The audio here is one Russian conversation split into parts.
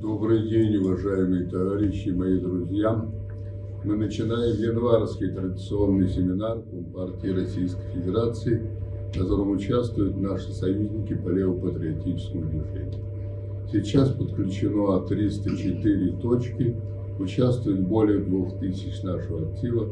Добрый день, уважаемые товарищи, мои друзья. Мы начинаем январский традиционный семинар Компартии Российской Федерации, в котором участвуют наши союзники по левопатриотическому движению. Сейчас подключено 304 точки, участвует более 2000 нашего актива.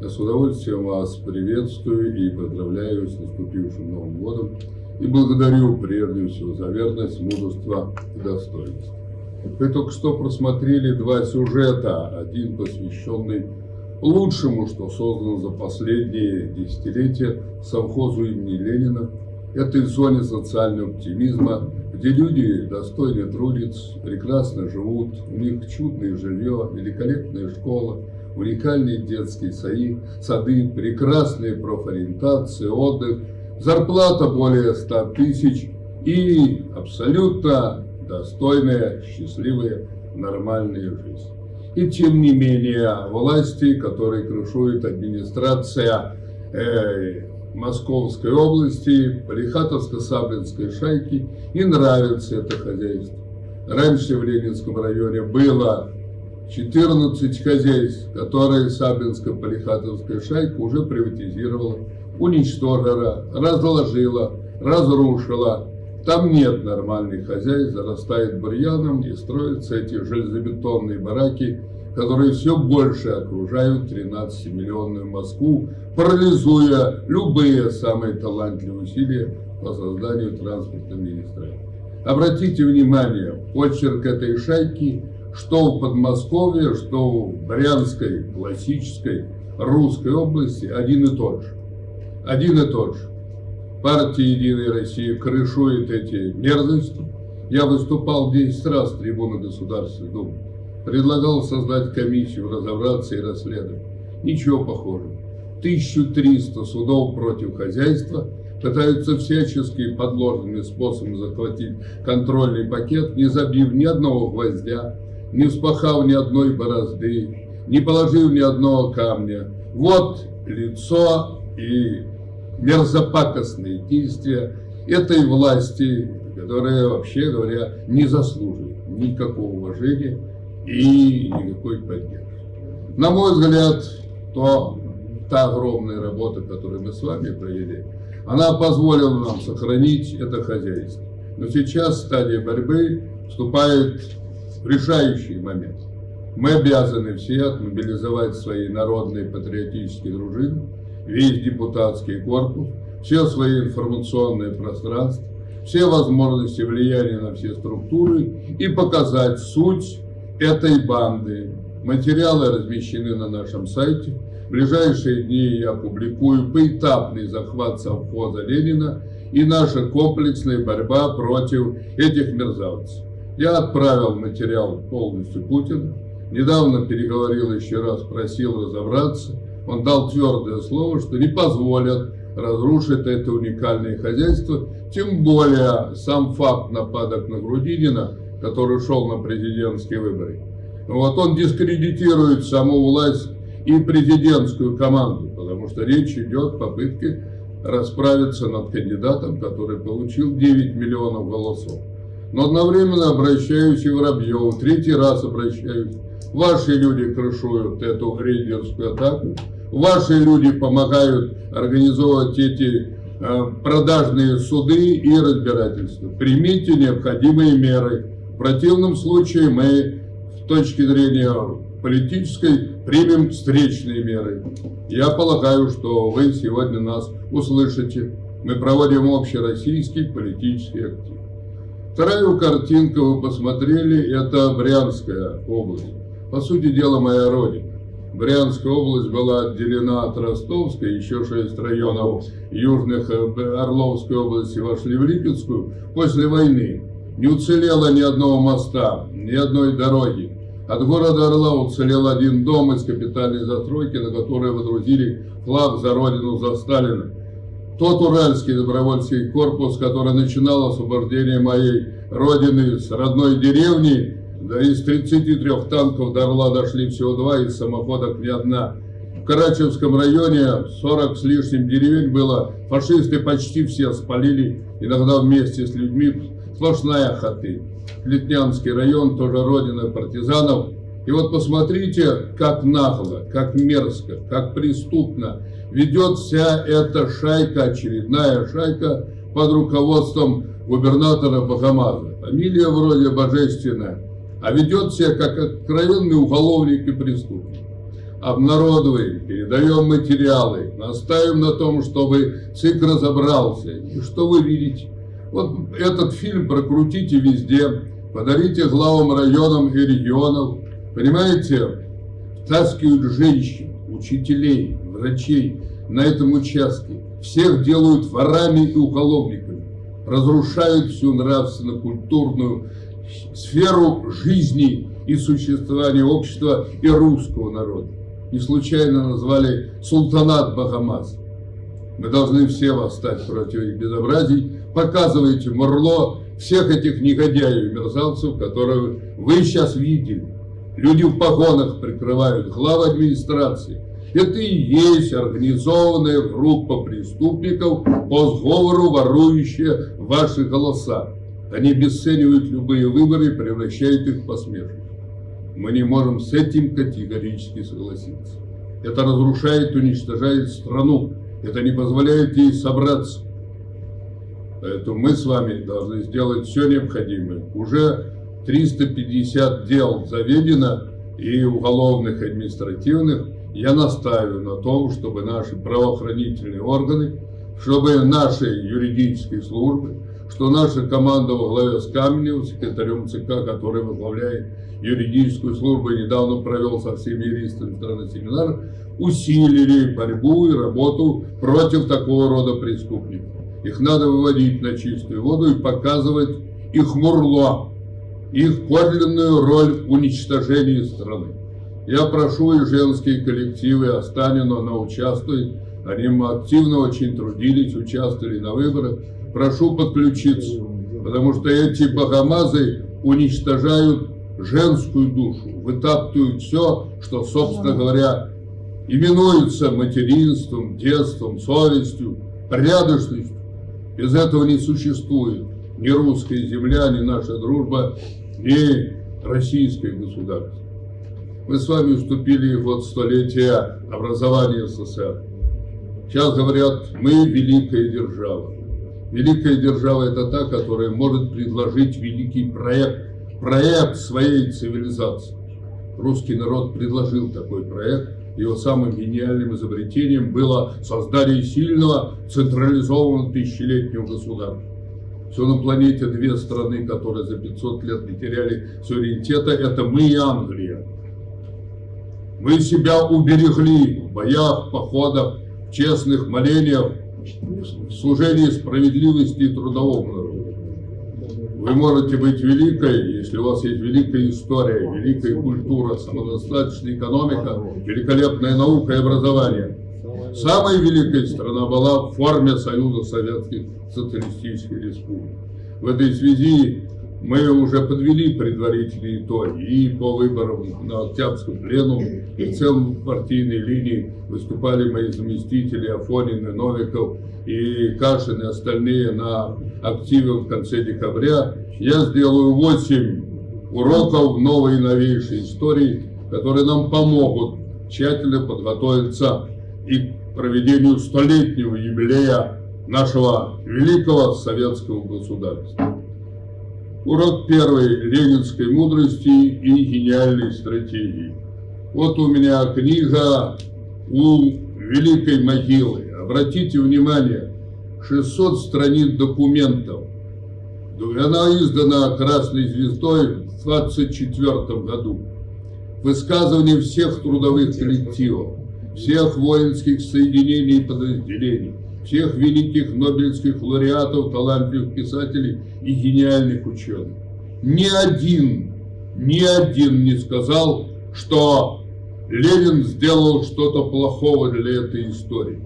Я с удовольствием вас приветствую и поздравляю с наступившим Новым годом и благодарю прежде всего за верность, мужество и достоинство. Вы только что просмотрели два сюжета, один посвященный лучшему, что создано за последние десятилетия совхозу имени Ленина, этой зоне социального оптимизма, где люди достойно трудятся, прекрасно живут, у них чудное жилье, великолепная школа, уникальные детские саи, сады, прекрасная профориентация, отдых, зарплата более 100 тысяч и абсолютно достойная, счастливая, нормальная жизнь. И тем не менее, власти, которые крышует администрация э, Московской области, Полихатовско-Саблинской шайки, и нравится это хозяйство. Раньше в Ленинском районе было 14 хозяйств, которые Саблинско-Полихатовская шайка уже приватизировала, уничтожила, разложила, разрушила, там нет нормальных хозяйств, зарастает бурьяном и строятся эти железобетонные бараки, которые все больше окружают 13-миллионную Москву, парализуя любые самые талантливые усилия по созданию транспортной магистрали. Обратите внимание, почерк этой шайки, что в Подмосковье, что в Брянской, классической, русской области, один и тот же. Один и тот же партия «Единая Россия» крышует эти мерзости. Я выступал 10 раз с трибуны Государственной Думы. Предлагал создать комиссию, разобраться и расследовать. Ничего похожего. 1300 судов против хозяйства пытаются всячески подложными способами захватить контрольный пакет, не забив ни одного гвоздя, не вспахав ни одной борозды, не положив ни одного камня. Вот лицо и мерзопакостные действия этой власти, которая, вообще говоря, не заслуживает никакого уважения и никакой поддержки. На мой взгляд, то та огромная работа, которую мы с вами провели, она позволила нам сохранить это хозяйство. Но сейчас стадия борьбы вступает в решающий момент. Мы обязаны все отмобилизовать свои народные патриотические дружины, весь депутатский корпус, все свои информационные пространства, все возможности влияния на все структуры и показать суть этой банды. Материалы размещены на нашем сайте. В ближайшие дни я опубликую поэтапный захват совхоза Ленина и наша комплексная борьба против этих мерзавцев. Я отправил материал полностью Путину. Недавно переговорил еще раз, просил разобраться. Он дал твердое слово, что не позволят разрушить это уникальное хозяйство. Тем более сам факт нападок на Грудинина, который шел на президентские выборы. Вот он дискредитирует саму власть и президентскую команду, потому что речь идет о попытке расправиться над кандидатом, который получил 9 миллионов голосов. Но одновременно обращаюсь и Воробьеву, третий раз обращаюсь. Ваши люди крышуют эту рейдерскую атаку, ваши люди помогают организовывать эти э, продажные суды и разбирательства. Примите необходимые меры. В противном случае мы, с точки зрения политической, примем встречные меры. Я полагаю, что вы сегодня нас услышите. Мы проводим общероссийский политический актив. Вторую картинку вы посмотрели, это Брянская область. По сути дела, моя родина. Брянская область была отделена от Ростовской, еще шесть районов южных э, Орловской области вошли в Липецкую после войны. Не уцелело ни одного моста, ни одной дороги. От города Орла уцелел один дом из капитальной застройки, на который водрузили флаг за родину, за Сталина. Тот уральский добровольский корпус, который начинал освобождение моей родины с родной деревни, да из 33 танков до Орла дошли всего два, из самоходок ни одна. В Карачевском районе 40 с лишним деревень было. Фашисты почти все спалили, иногда вместе с людьми, сплошная хаты. Литнянский район, тоже родина партизанов. И вот посмотрите, как нагло, как мерзко, как преступно ведет вся эта шайка, очередная шайка под руководством губернатора Бахамаза. Фамилия вроде божественная, а ведет себя как откровенный уголовник и преступник. Обнародуем, передаем материалы, настаиваем на том, чтобы ЦИК разобрался. И что вы видите? Вот этот фильм прокрутите везде, подарите главам районам и регионов. Понимаете, таскивают женщин, учителей, врачей на этом участке. Всех делают ворами и уголовниками. Разрушают всю нравственно-культурную сферу жизни и существования общества и русского народа. Не случайно назвали султанат Бахамаз. Мы должны все восстать против их безобразий. Показывайте Мурло всех этих негодяев и мерзавцев, которые вы сейчас видели. Люди в погонах прикрывают главы администрации. Это и есть организованная группа преступников по сговору, ворующая ваши голоса. Они обесценивают любые выборы превращают их в посмешище. Мы не можем с этим категорически согласиться. Это разрушает, уничтожает страну. Это не позволяет ей собраться. Поэтому мы с вами должны сделать все необходимое. Уже 350 дел заведено, и уголовных, и административных. Я настаиваю на том, чтобы наши правоохранительные органы, чтобы наши юридические службы, что наша команда во главе с Каменевым, секретарем ЦК, который возглавляет юридическую службу и недавно провел со всеми юристами страны семинар, усилили борьбу и работу против такого рода преступников. Их надо выводить на чистую воду и показывать их мурло, их подлинную роль в уничтожении страны. Я прошу и женские коллективы Останина на участвует. Они активно очень трудились, участвовали на выборах. Прошу подключиться, потому что эти богомазы уничтожают женскую душу, вытаптывают все, что, собственно говоря, именуется материнством, детством, совестью, порядочностью. Без этого не существует ни русская земля, ни наша дружба, ни российское государство. Мы с вами вступили в столетие образования СССР. Сейчас говорят, мы великая держава. Великая держава – это та, которая может предложить великий проект, проект своей цивилизации. Русский народ предложил такой проект. Его самым гениальным изобретением было создание сильного централизованного тысячелетнего государства. Все на планете две страны, которые за 500 лет не теряли суверенитета, это мы и Англия. Мы себя уберегли в боях, походах, честных молениях, служении справедливости и трудовому народу. Вы можете быть великой, если у вас есть великая история, великая культура, самодостаточная экономика, великолепная наука и образование. Самая великая страна была в форме Союза Советских Социалистических Республик. В этой связи мы уже подвели предварительные итоги и по выборам на Октябрьском пленуме, и в целом партийной линии выступали мои заместители Афонин и Новиков, и Кашин, и остальные на активе в конце декабря. Я сделаю 8 уроков новой и новейшей истории, которые нам помогут тщательно подготовиться и к проведению столетнего юбилея нашего великого советского государства. Урок первый – ленинской мудрости и гениальной стратегии. Вот у меня книга у Великой могилы. Обратите внимание, 600 страниц документов. Она издана Красной Звездой в 24 году. Высказывание всех трудовых коллективов, всех воинских соединений и подразделений, всех великих нобелевских лауреатов, талантливых писателей и гениальных ученых. Ни один, ни один не сказал, что Ленин сделал что-то плохого для этой истории.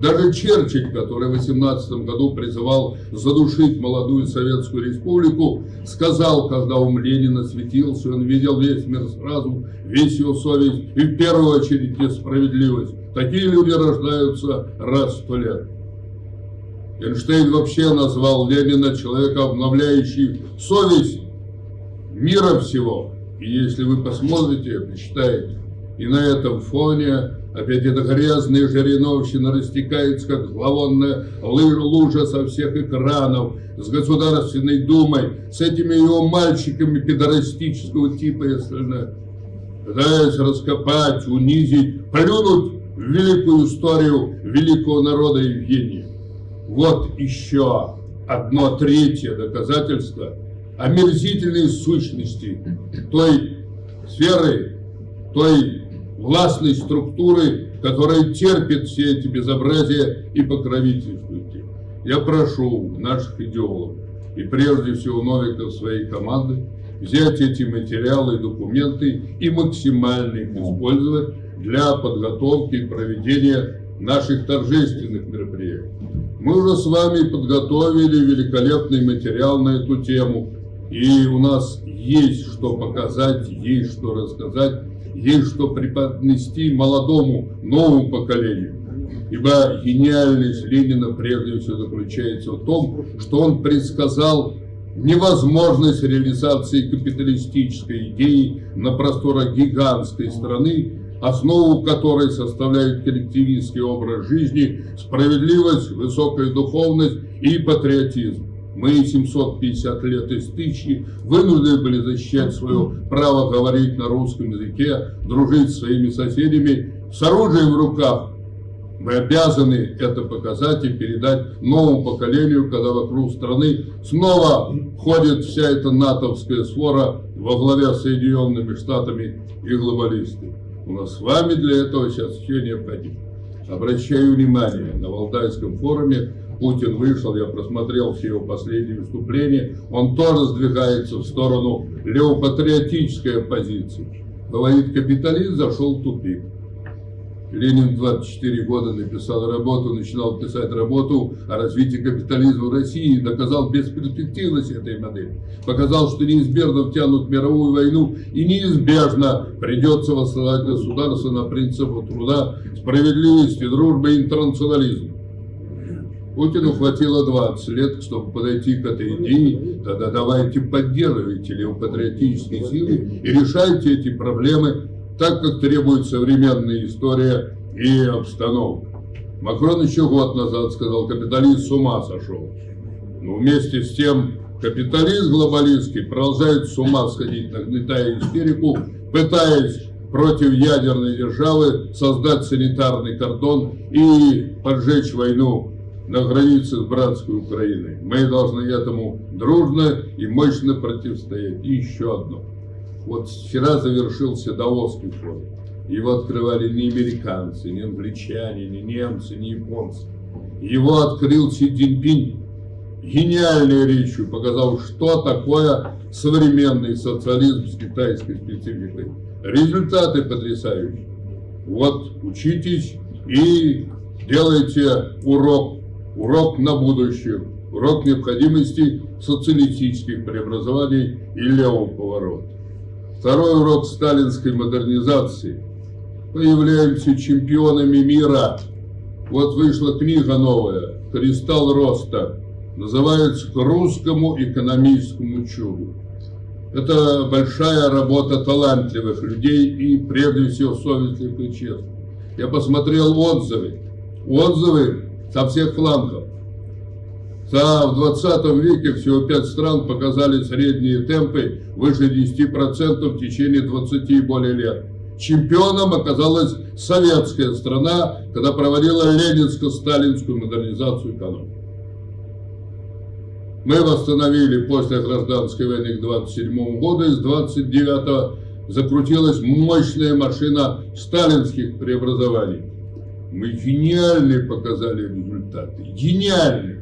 Даже Черчилль, который в 18 году призывал задушить молодую Советскую Республику, сказал, когда ум Ленина светился, он видел весь мир сразу, весь его совесть и в первую очередь несправедливость. Такие люди рождаются раз в сто лет. Эйнштейн вообще назвал Ленина человека, обновляющий совесть мира всего. И если вы посмотрите, почитаете, и на этом фоне опять эта грязная жириновщина растекается, как зловонная лужа со всех экранов, с Государственной Думой, с этими его мальчиками педорастического типа и остальное. Пытаясь раскопать, унизить, плюнуть в великую историю великого народа Евгения. Вот еще одно третье доказательство омерзительной сущности той сферы, той властной структуры, которая терпит все эти безобразия и покровительствует их. Я прошу наших идеологов и прежде всего Новика своей команды взять эти материалы и документы и максимально их использовать для подготовки и проведения наших торжественных мероприятий. Мы уже с вами подготовили великолепный материал на эту тему, и у нас есть что показать, есть что рассказать, есть что преподнести молодому, новому поколению. Ибо гениальность Ленина прежде всего заключается в том, что он предсказал невозможность реализации капиталистической идеи на просторах гигантской страны, основу которой составляет коллективистский образ жизни, справедливость, высокая духовность и патриотизм. Мы 750 лет из тысячи вынуждены были защищать свое право говорить на русском языке, дружить с своими соседями с оружием в руках. Мы обязаны это показать и передать новому поколению, когда вокруг страны снова ходит вся эта натовская свора во главе с Соединенными Штатами и глобалисты. У нас с вами для этого сейчас все необходимо. Обращаю внимание, на Валдайском форуме Путин вышел, я просмотрел все его последние выступления, он тоже сдвигается в сторону левопатриотической оппозиции. Говорит, капитализм зашел в тупик. Ленин 24 года написал работу, начинал писать работу о развитии капитализма в России, доказал бесперспективность этой модели, показал, что неизбежно втянут в мировую войну и неизбежно придется восстановить государство на принципах труда, справедливости, дружбы и интернационализма. Путину хватило 20 лет, чтобы подойти к этой идее, тогда давайте поддерживайте левопатриотические силы и решайте эти проблемы так, как требует современная история и обстановка. Макрон еще год назад сказал, капиталист с ума сошел. Но вместе с тем капиталист глобалистский продолжает с ума сходить, нагнетая истерику, пытаясь против ядерной державы создать санитарный кордон и поджечь войну на границе с братской Украиной. Мы должны этому дружно и мощно противостоять. И еще одно. Вот вчера завершился Даосский форум. Его открывали не американцы, не англичане, не немцы, не японцы. Его открыл Си Цзиньпинь гениальной речью, показал, что такое современный социализм с китайской спецификой. Результаты потрясающие. Вот учитесь и делайте урок, урок на будущее, урок необходимости социалистических преобразований и левого поворота. Второй урок сталинской модернизации. Мы являемся чемпионами мира. Вот вышла книга новая «Кристалл роста». Называется «К русскому экономическому чуду». Это большая работа талантливых людей и, прежде всего, совестливых и честных. Я посмотрел отзывы. Отзывы со всех флангов. За в 20 веке всего 5 стран показали средние темпы выше 10% в течение 20 и более лет. Чемпионом оказалась советская страна, когда проводила ленинско-сталинскую модернизацию экономики. Мы восстановили после гражданской войны к 27 году, и с 29 закрутилась мощная машина сталинских преобразований. Мы гениальные показали результаты, гениальные.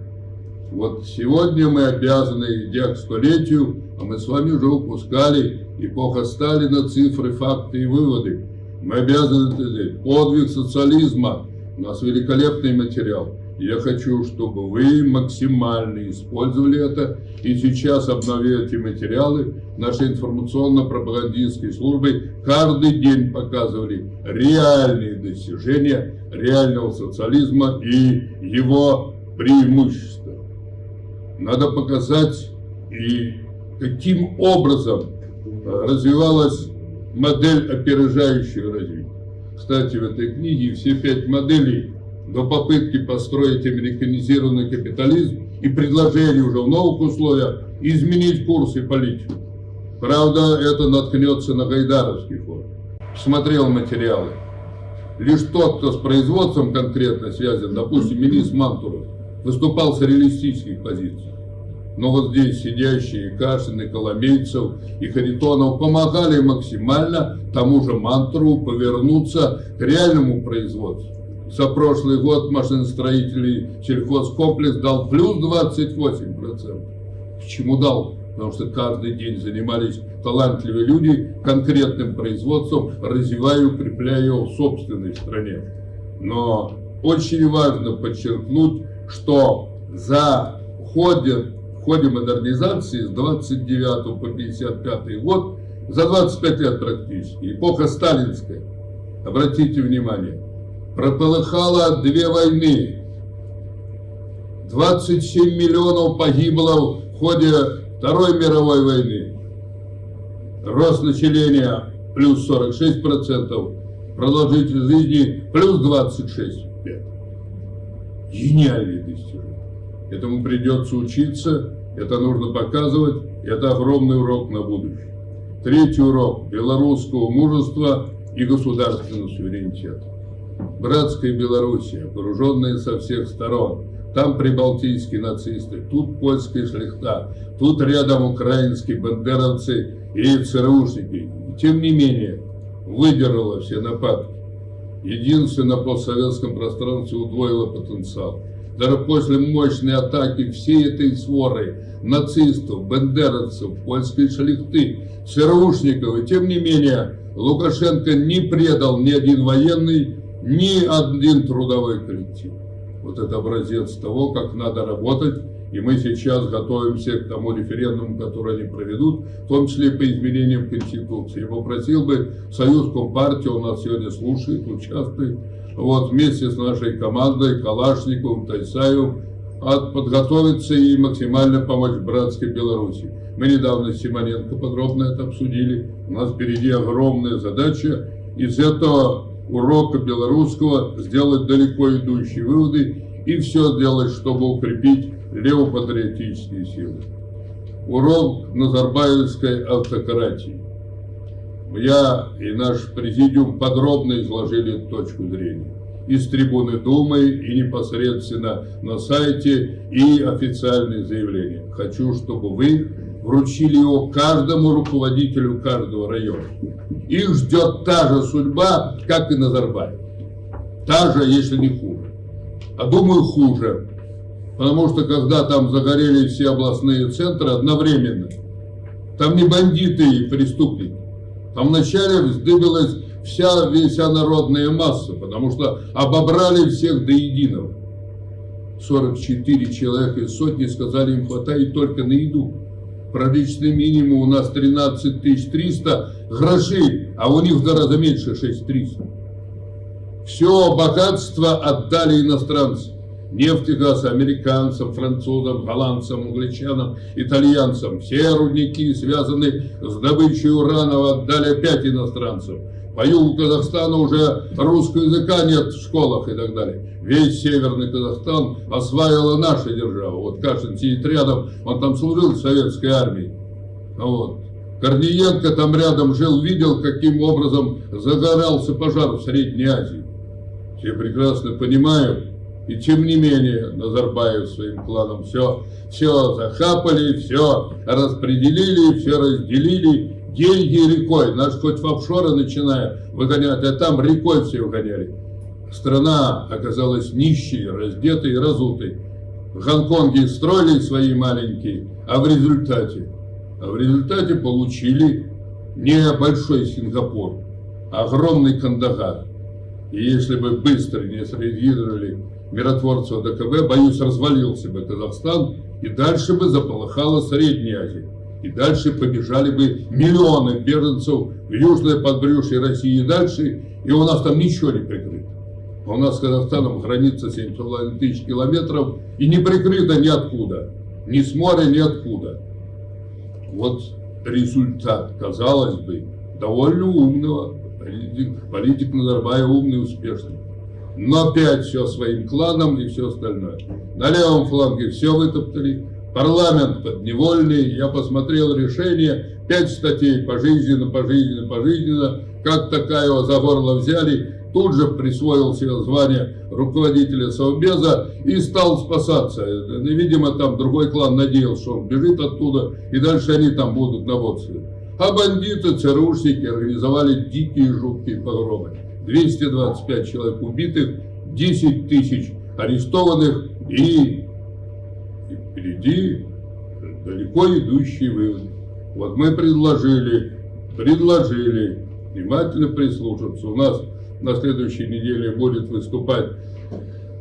Вот сегодня мы обязаны, идя к столетию, а мы с вами уже упускали эпоха Сталина, цифры, факты и выводы. Мы обязаны это сделать. Подвиг социализма. У нас великолепный материал. Я хочу, чтобы вы максимально использовали это и сейчас обновили эти материалы. Наши информационно-пропагандистские службы каждый день показывали реальные достижения реального социализма и его преимущества. Надо показать и каким образом развивалась модель опережающего развития. Кстати, в этой книге все пять моделей до попытки построить американизированный капитализм и предложение уже в новых условиях изменить курс и политику. Правда, это наткнется на гайдаровский фонд. Смотрел материалы. Лишь тот, кто с производством конкретно связан, допустим, министр Мантуров, выступал с реалистических позиций. Но вот здесь сидящие Кашин, и Коломейцев, и Харитонов помогали максимально тому же Мантурову повернуться к реальному производству. За прошлый год машиностроителей сельхозкомплекс дал плюс 28%. Почему дал? Потому что каждый день занимались талантливые люди конкретным производством, развивая и укрепляя его в собственной стране. Но очень важно подчеркнуть, что за ходе, в ходе модернизации с 29 по 55 год, за 25 лет практически, эпоха сталинская, обратите внимание, прополыхало две войны, 27 миллионов погибло в ходе Второй мировой войны. Рост населения плюс 46%, продолжительность жизни плюс 26 лет. Гениальный достижение. Этому придется учиться, это нужно показывать, это огромный урок на будущее. Третий урок белорусского мужества и государственного суверенитета. Братская Белоруссия, окруженная со всех сторон, там прибалтийские нацисты, тут польская шляхта, тут рядом украинские бандеровцы и ЦРУшники. Тем не менее, выдержала все нападки. Единственное, на постсоветском пространстве удвоила потенциал. Даже после мощной атаки всей этой своры нацистов, бендеровцев, польской шляхты, ЦРУшников, и тем не менее Лукашенко не предал ни один военный, ни один трудовой коллектив вот это образец того, как надо работать. И мы сейчас готовимся к тому референдуму, который они проведут, в том числе по изменениям Конституции. Я попросил бы Союз Компартии, он нас сегодня слушает, участвует, вот вместе с нашей командой, Калашниковым, Тайсаевым, подготовиться и максимально помочь братской Беларуси. Мы недавно с Симоненко подробно это обсудили. У нас впереди огромная задача. Из этого урока белорусского, сделать далеко идущие выводы и все сделать, чтобы укрепить левопатриотические силы. Урок Назарбаевской автократии. Я и наш президиум подробно изложили точку зрения. Из трибуны Думы и непосредственно на сайте и официальные заявления. Хочу, чтобы вы вручили его каждому руководителю каждого района. Их ждет та же судьба, как и Назарбаев. Та же, если не хуже. А думаю, хуже. Потому что когда там загорели все областные центры одновременно, там не бандиты и преступники. Там вначале вздыбилась вся, вся народная масса, потому что обобрали всех до единого. 44 человека из сотни сказали, им хватает только на еду. Проличный минимум у нас 13 300 грошей, а у них раза меньше 6 300. Все богатство отдали иностранцы. Нефть и газ американцам, французам, голландцам, англичанам, итальянцам. Все рудники, связанные с добычей урана, отдали опять иностранцам. По югу Казахстана уже русского языка нет в школах и так далее. Весь северный Казахстан осваивала наша держава. Вот Кашин сидит рядом, он там служил в советской армии. Вот. Корниенко там рядом жил, видел, каким образом загорался пожар в Средней Азии. Все прекрасно понимают. И тем не менее Назарбаев своим кланом все, все захапали, все распределили, все разделили деньги рекой. Наш хоть в офшоры начиная выгонять, а там рекой все выгоняли. Страна оказалась нищей, раздетой и разутой. В Гонконге строили свои маленькие, а в результате, а в результате получили не большой Сингапур, а огромный Кандагар. И если бы быстро не среагировали миротворцы ОДКБ, боюсь, развалился бы Казахстан, и дальше бы заполыхала Средняя Азия и дальше побежали бы миллионы беженцев в южное подбрюшье России и дальше, и у нас там ничего не прикрыто. А у нас с Казахстаном граница 7,5 тысяч километров и не прикрыта ниоткуда. Ни с моря, ни откуда. Вот результат, казалось бы, довольно умного. Политик, политик Назарбаев умный, успешный. Но опять все своим кланом и все остальное. На левом фланге все вытоптали. Парламент подневольный. Я посмотрел решение. Пять статей пожизненно, пожизненно, пожизненно. Как такая его за горло взяли тут же присвоил себе звание руководителя Совбеза и стал спасаться. Видимо, там другой клан надеялся, что он бежит оттуда, и дальше они там будут наводствовать. А бандиты, ЦРУшники организовали дикие жуткие погромы. 225 человек убитых, 10 тысяч арестованных и, и впереди далеко идущий вывод. Вот мы предложили, предложили внимательно прислушаться. У нас на следующей неделе будет выступать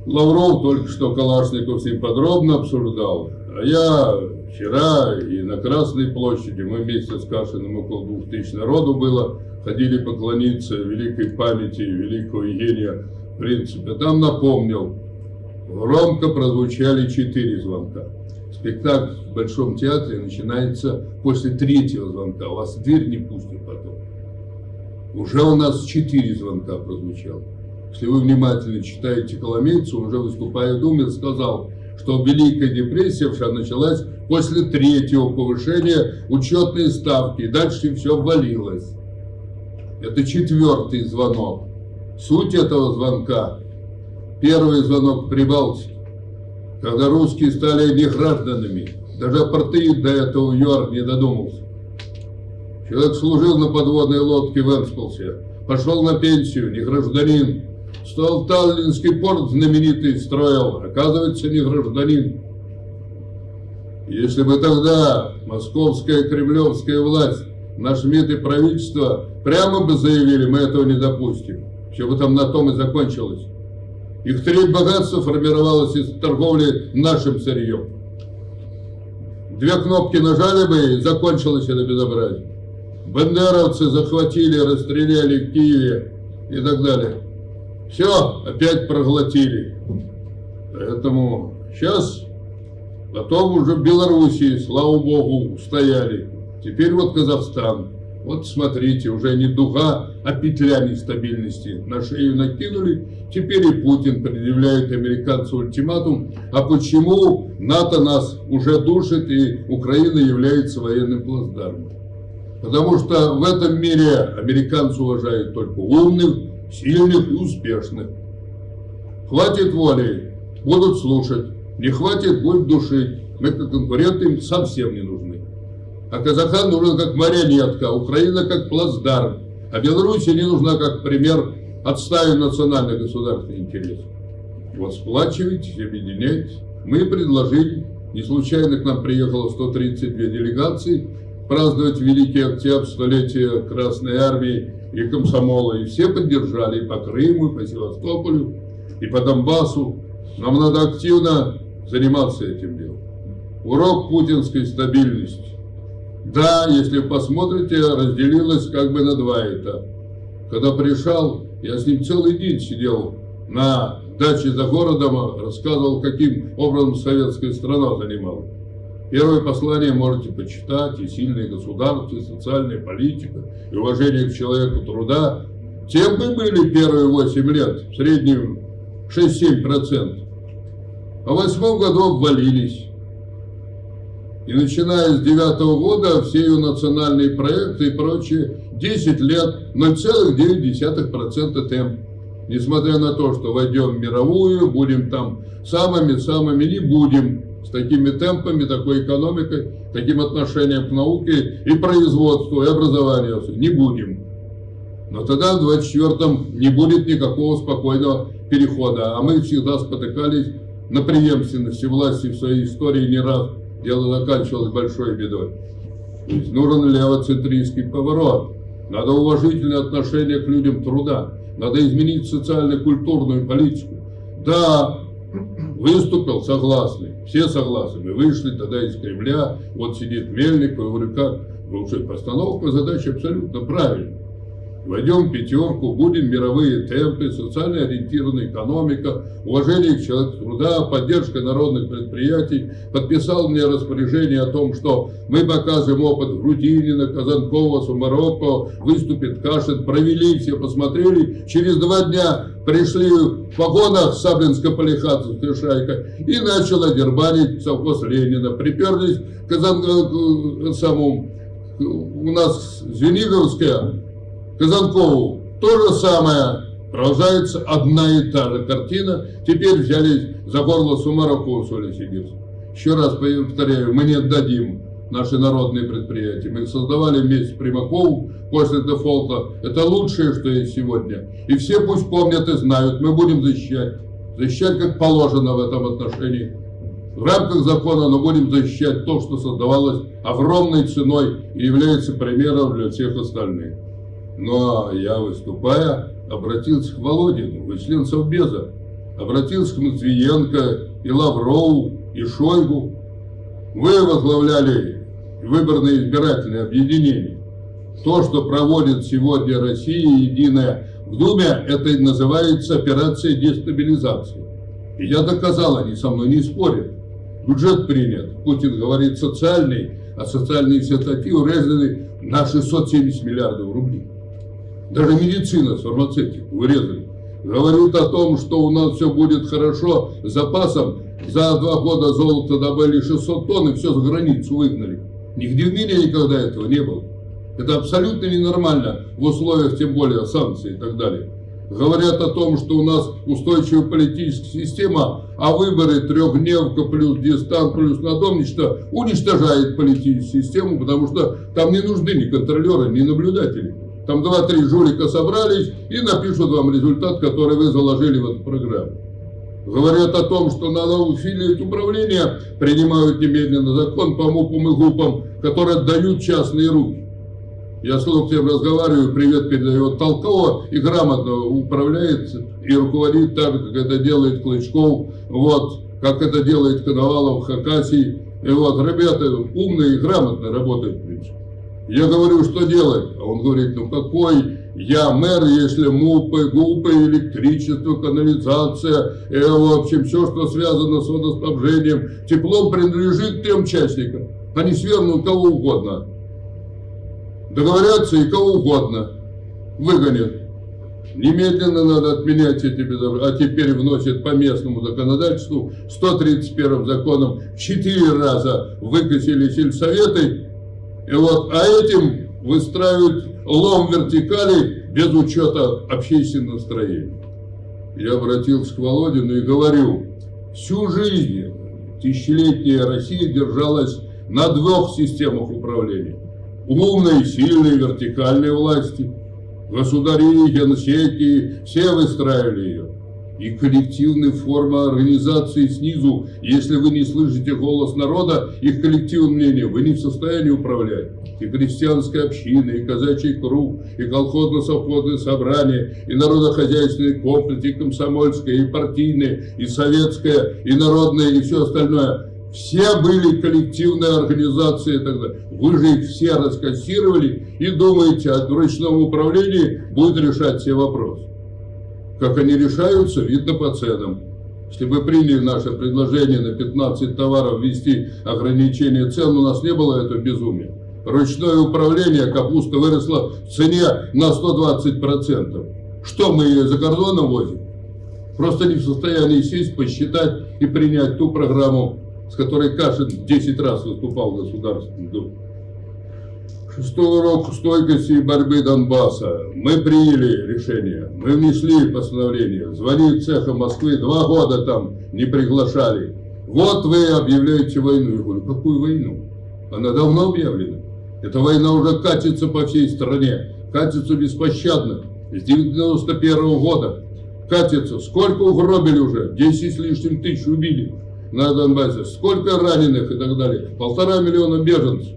Лавров, только что Калашников с ним подробно обсуждал. А я вчера и на Красной площади, мы вместе с Кашиным около двух тысяч народу было, ходили поклониться великой памяти великого Евгения в принципе. Там напомнил, громко прозвучали четыре звонка. Спектакль в Большом театре начинается после третьего звонка. Вас в дверь не пустят потом. Уже у нас четыре звонка прозвучало. Если вы внимательно читаете Коломейцу, он уже выступая в Думе, сказал, что Великая депрессия вся началась после третьего повышения учетной ставки. И дальше все ввалилось. Это четвертый звонок. Суть этого звонка. Первый звонок в Прибалтике, когда русские стали негражданами. Даже апартеид до этого ЮАР не додумался. Человек служил на подводной лодке в Энсполсе, пошел на пенсию, не гражданин. Стал Таллинский порт знаменитый строил, оказывается, не гражданин. Если бы тогда московская кремлевская власть, наш МИД и правительство прямо бы заявили, мы этого не допустим, все бы там на том и закончилось. Их треть богатства формировалась из торговли нашим сырьем. Две кнопки нажали бы и закончилось это безобразие. Бандеровцы захватили, расстреляли в Киеве и так далее. Все, опять проглотили. Поэтому сейчас, потом уже в Белоруссии, слава богу, устояли. Теперь вот Казахстан. Вот смотрите, уже не дуга, а петля нестабильности. На шею накинули. Теперь и Путин предъявляет американцу ультиматум. А почему НАТО нас уже душит и Украина является военным плацдармом? Потому что в этом мире американцы уважают только умных, сильных и успешных. Хватит воли, будут слушать. Не хватит, будут душить. Мы как конкуренты им совсем не нужны. А Казахстан нужен как марионетка, Украина как плацдарм. А Беларусь не нужна как пример отстаивания национальных государственных интересов. Вот сплачивайтесь, объединяйтесь. Мы предложили, не случайно к нам приехало 132 делегации, праздновать Великий Октябрь, столетие Красной Армии и комсомола. И все поддержали и по Крыму, и по Севастополю, и по Донбассу. Нам надо активно заниматься этим делом. Урок путинской стабильности. Да, если посмотрите, разделилось как бы на два этапа. Когда пришел, я с ним целый день сидел на даче за городом, рассказывал, каким образом советская страна занималась. Первое послание можете почитать, и сильное государство, и социальная политика, и уважение к человеку труда. Тем мы были первые 8 лет, в среднем 6-7%. А в восьмом году обвалились. И начиная с девятого года все ее национальные проекты и прочее, 10 лет 0,9% темп. Несмотря на то, что войдем в мировую, будем там самыми-самыми, не будем с такими темпами, такой экономикой, таким отношением к науке и производству, и образованию. Не будем. Но тогда в 24-м не будет никакого спокойного перехода. А мы всегда спотыкались на преемственности власти в своей истории не раз. Дело заканчивалось большой бедой. То есть нужен левоцентристский поворот. Надо уважительное отношение к людям труда. Надо изменить социально-культурную политику. Да, выступил согласный, все согласны, мы вышли тогда из Кремля, вот сидит Мельник, я говорю, как, уже постановка задачи абсолютно правильная. Войдем в пятерку, будем мировые темпы, социально ориентированная экономика, уважение к человеку труда, поддержка народных предприятий. Подписал мне распоряжение о том, что мы показываем опыт Грудинина, Казанкова, Сумарокова, выступит Кашин. Провели, все посмотрели. Через два дня пришли в вагонах Саблинско-Полихатовская шайка и начала дербанить совхоз Ленина. Приперлись к Казан... самому у нас Звениговская Казанкову то же самое. Продолжается одна и та же картина. Теперь взялись за горло Сумаракова Соли Сибирска. Еще раз повторяю, мы не отдадим наши народные предприятия. Мы их создавали вместе с Примаковым после дефолта. Это лучшее, что есть сегодня. И все пусть помнят и знают, мы будем защищать. Защищать как положено в этом отношении. В рамках закона, но будем защищать то, что создавалось огромной ценой и является примером для всех остальных. Но я, выступая, обратился к Володину, вы член Совбеза, обратился к Матвиенко и Лаврову, и Шойгу. Вы возглавляли выборное избирательное объединение. То, что проводит сегодня Россия единая в Думе, это называется операция дестабилизации. И я доказал, они со мной не спорят. Бюджет принят. Путин говорит социальный, а социальные все статьи урезаны на 670 миллиардов рублей. Даже медицина с фармацевтику вырезали. Говорят о том, что у нас все будет хорошо с запасом. За два года золота добыли 600 тонн и все за границу выгнали. Нигде в мире никогда этого не было. Это абсолютно ненормально в условиях, тем более, санкций и так далее. Говорят о том, что у нас устойчивая политическая система, а выборы трехдневка плюс дистан плюс надомничество уничтожает политическую систему, потому что там не нужны ни контролеры, ни наблюдатели. Там два-три жулика собрались и напишут вам результат, который вы заложили в эту программу. Говорят о том, что надо усилить управление, принимают немедленно закон по МУПам и ГУПам, которые отдают частные руки. Я с Локтем разговариваю, привет передает Толкова и грамотно управляет и руководит так, как это делает Клычков, вот, как это делает Коновалов, Хакасий. И вот, ребята умные и грамотно работают, в принципе. Я говорю, что делать? А он говорит, ну какой я мэр, если МУПы, ГУПы, электричество, канализация, э, в общем, все, что связано с водоснабжением, теплом принадлежит тем участникам. Они свернут кого угодно. Договорятся и кого угодно выгонят. Немедленно надо отменять эти безобразия. А теперь вносят по местному законодательству 131 законом в 4 раза выкосили сельсоветы и вот, а этим выстраивают лом вертикали без учета общественного настроения. Я обратился к Володину и говорю, всю жизнь тысячелетняя Россия держалась на двух системах управления. Умной, сильной, вертикальной власти. Государи, генсеки, все выстраивали ее и коллективная форма организации снизу. Если вы не слышите голос народа, их коллективное мнение, вы не в состоянии управлять. И крестьянская община, и казачий круг, и колхозно-совхозное собрание, и народохозяйственный комплекс, и комсомольское, и партийное, и советское, и народное, и все остальное. Все были коллективные организации далее. Вы же их все раскассировали и думаете, от ручного управления будет решать все вопросы. Как они решаются, видно по ценам. Если бы приняли наше предложение на 15 товаров ввести ограничение цен, у нас не было этого безумия. Ручное управление капуста выросла в цене на 120%. Что мы ее за кордоном возим? Просто не в состоянии сесть, посчитать и принять ту программу, с которой Кашин 10 раз выступал в Государственном Думе. Шестой урок стойкости и борьбы Донбасса. Мы приняли решение, мы внесли постановление. Звонит цеха Москвы, два года там не приглашали. Вот вы объявляете войну. Я говорю, какую войну? Она давно объявлена. Эта война уже катится по всей стране, катится беспощадно. С 91 -го года катится. Сколько угробили уже? 10 с лишним тысяч убили на Донбассе. Сколько раненых и так далее? Полтора миллиона беженцев.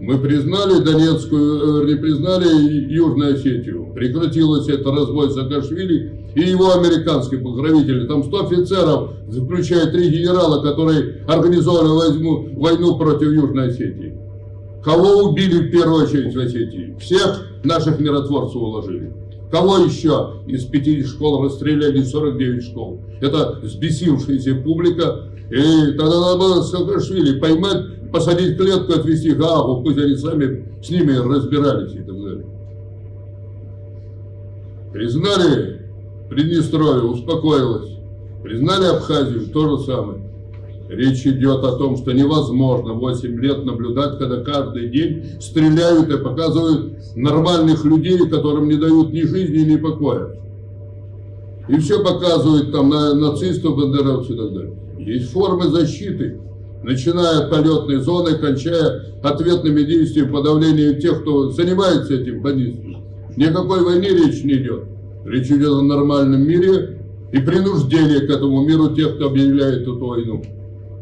Мы признали Донецкую, э, не признали Южную Осетию. Прекратилось это разбой Саакашвили и его американские покровители. Там 100 офицеров, включая три генерала, которые организовали войну, войну против Южной Осетии. Кого убили в первую очередь в Осетии? Всех наших миротворцев уложили. Кого еще из 50 школ расстреляли 49 школ? Это взбесившаяся публика. И тогда надо Саакашвили поймать, посадить в клетку, отвезти в Гаагу, пусть они сами с ними разбирались и так далее. Признали Приднестровье, успокоилось. Признали Абхазию, то же самое. Речь идет о том, что невозможно 8 лет наблюдать, когда каждый день стреляют и показывают нормальных людей, которым не дают ни жизни, ни покоя. И все показывают там на нацистов, бандеровцев и так далее. Есть формы защиты, начиная от полетной зоны, кончая ответными действиями подавления тех, кто занимается этим бандитством. Никакой войны речь не идет. Речь идет о нормальном мире и принуждении к этому миру тех, кто объявляет эту войну.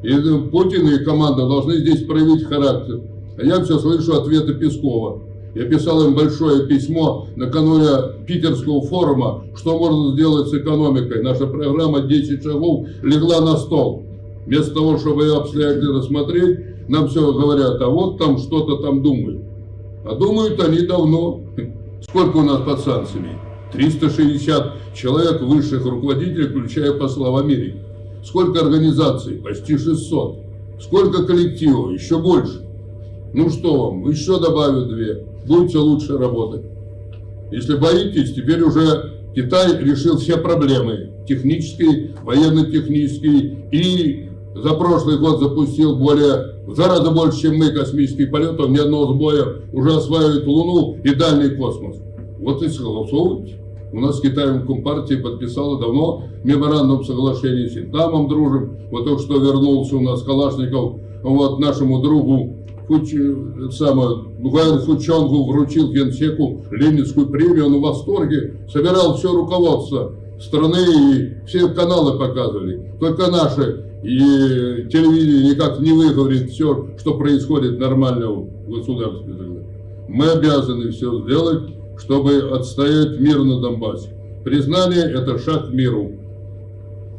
И Путин и команда должны здесь проявить характер. А я все слышу ответы Пескова. Я писал им большое письмо накануне питерского форума, что можно сделать с экономикой. Наша программа 10 шагов легла на стол. Вместо того, чтобы ее обстоятельно смотреть, нам все говорят, а вот там что-то там думают. А думают они давно. Сколько у нас под санкциями? 360 человек высших руководителей, включая посла в Америке. Сколько организаций? Почти 600. Сколько коллективов? Еще больше. Ну что вам, еще добавят две. Будете лучше работать. Если боитесь, теперь уже Китай решил все проблемы. Технические, военно-технические. И за прошлый год запустил более, в два раза больше, чем мы, космических полетов. Ни одного сбоя уже осваивает Луну и дальний космос. Вот и согласовывайте. У нас с Китаем Компартия подписала давно меморандум соглашения с Вьетнамом дружим. Вот только что вернулся у нас Калашников, вот нашему другу Фуч, самое, Гуэн Фучонгу вручил Генсеку Ленинскую премию, он в восторге, собирал все руководство страны и все каналы показывали. Только наши и телевидение никак не выговорит все, что происходит нормально в государстве. Мы обязаны все сделать, чтобы отстоять мир на Донбассе. Признание – это шаг к миру.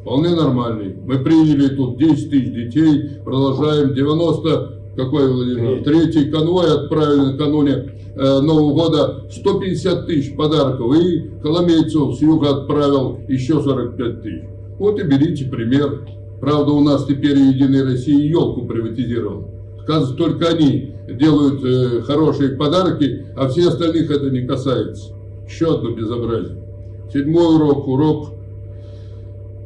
Вполне нормальный. Мы приняли тут 10 тысяч детей, продолжаем 90, какой, Владимир, третий конвой отправили накануне э, Нового года 150 тысяч подарков. И Коломейцев с юга отправил еще 45 тысяч. Вот и берите пример. Правда, у нас теперь Единая Россия елку приватизировала. Оказывается, только они делают э, хорошие подарки, а все остальных это не касается. Еще одно безобразие. Седьмой урок, урок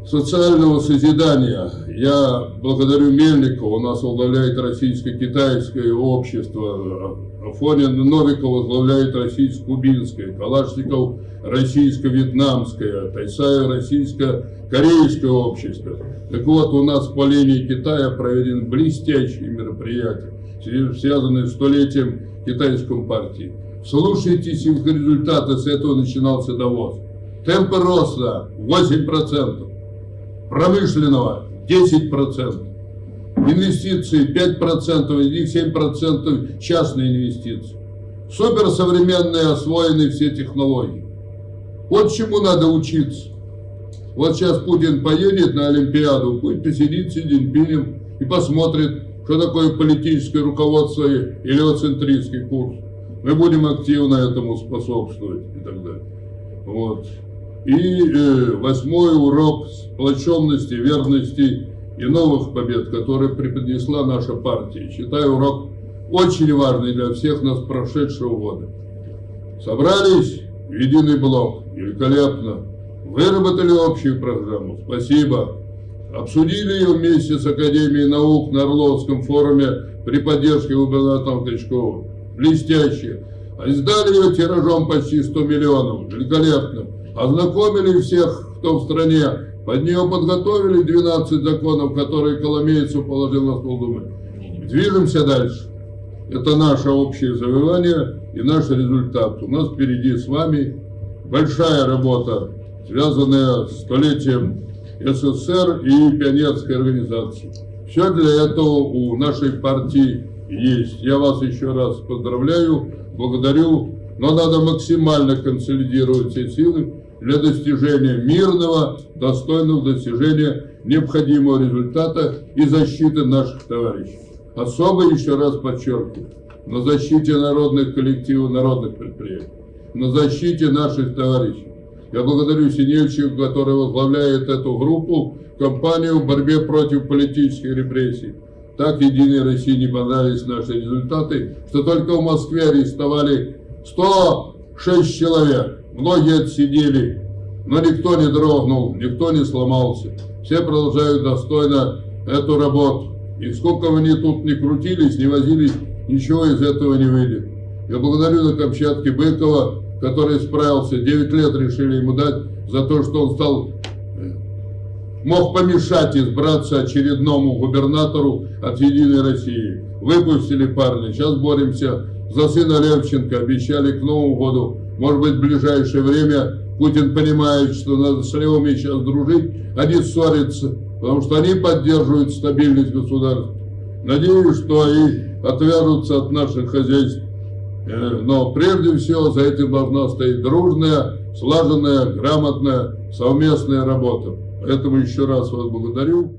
социального созидания. Я благодарю Мельникова, у нас возглавляет российско-китайское общество, Афонин Новиков возглавляет российско-кубинское, Калашников российско-вьетнамское, Тайсаев российско-корейское общество. Так вот, у нас по линии Китая проведены блестящие мероприятия, связанные с столетием китайской партии. Слушайтесь их результаты, с этого начинался довоз. Темпы роста 8% промышленного 10%, инвестиции 5%, из них 7% частные инвестиции. Суперсовременные, освоены все технологии. Вот чему надо учиться. Вот сейчас Путин поедет на Олимпиаду, пусть посидит с Сидинпинем и посмотрит, что такое политическое руководство и левоцентристский курс. Мы будем активно этому способствовать и так далее. Вот. И э, восьмой урок сплоченности, верности и новых побед, которые преподнесла наша партия. Считаю урок очень важный для всех нас прошедшего года. Собрались в единый блок, великолепно. Выработали общую программу, спасибо. Обсудили ее вместе с Академией наук на Орловском форуме при поддержке губернатора Тычкова. Блестяще. А издали ее тиражом почти 100 миллионов. Великолепно ознакомили всех, кто в стране, под нее подготовили 12 законов, которые Коломейцев положил на стол Думы. Движемся дальше. Это наше общее завоевание и наш результат. У нас впереди с вами большая работа, связанная с столетием СССР и пионерской организации. Все для этого у нашей партии есть. Я вас еще раз поздравляю, благодарю, но надо максимально консолидировать все силы, для достижения мирного, достойного достижения необходимого результата и защиты наших товарищей. Особо еще раз подчеркиваю, на защите народных коллективов, народных предприятий, на защите наших товарищей. Я благодарю Синельчика, который возглавляет эту группу, компанию в борьбе против политических репрессий. Так Единой России не понравились наши результаты, что только в Москве арестовали 106 человек. Многие отсидели, но никто не дрогнул, никто не сломался. Все продолжают достойно эту работу. И сколько бы они тут не крутились, не возились, ничего из этого не выйдет. Я благодарю на Камчатке Быкова, который справился, 9 лет решили ему дать за то, что он стал мог помешать избраться очередному губернатору от «Единой России». Выпустили парня, сейчас боремся за сына Левченко, обещали к Новому году, может быть, в ближайшее время Путин понимает, что надо с левыми сейчас дружить, они ссорятся, потому что они поддерживают стабильность государства. Надеюсь, что они отвяжутся от наших хозяйств. Э, но прежде всего за этим должна стоять дружная, слаженная, грамотная, совместная работа. Поэтому еще раз вас благодарю.